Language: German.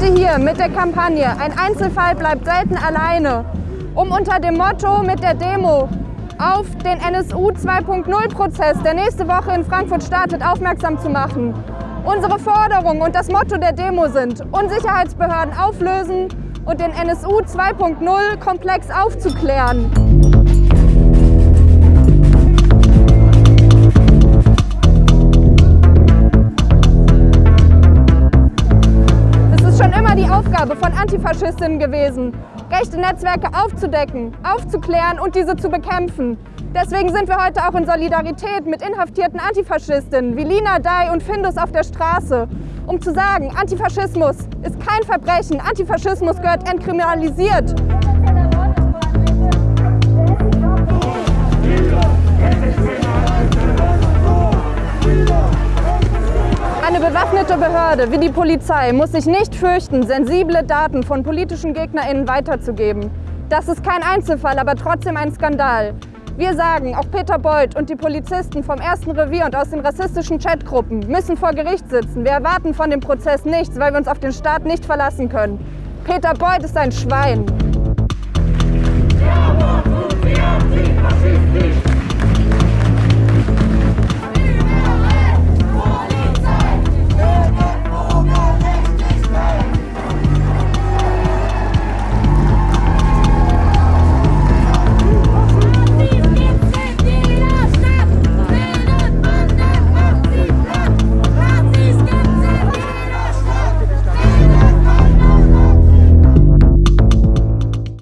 Heute hier mit der Kampagne Ein Einzelfall bleibt selten alleine, um unter dem Motto mit der Demo auf den NSU 2.0-Prozess, der nächste Woche in Frankfurt startet, aufmerksam zu machen. Unsere Forderung und das Motto der Demo sind, Unsicherheitsbehörden auflösen und den NSU 2.0-Komplex aufzuklären. Aufgabe von Antifaschistinnen gewesen, rechte Netzwerke aufzudecken, aufzuklären und diese zu bekämpfen. Deswegen sind wir heute auch in Solidarität mit inhaftierten Antifaschistinnen wie Lina Dai und Findus auf der Straße, um zu sagen, Antifaschismus ist kein Verbrechen, Antifaschismus gehört entkriminalisiert. Eine bewaffnete Behörde wie die Polizei muss sich nicht fürchten, sensible Daten von politischen GegnerInnen weiterzugeben. Das ist kein Einzelfall, aber trotzdem ein Skandal. Wir sagen, auch Peter Beuth und die Polizisten vom ersten Revier und aus den rassistischen Chatgruppen müssen vor Gericht sitzen. Wir erwarten von dem Prozess nichts, weil wir uns auf den Staat nicht verlassen können. Peter Beuth ist ein Schwein.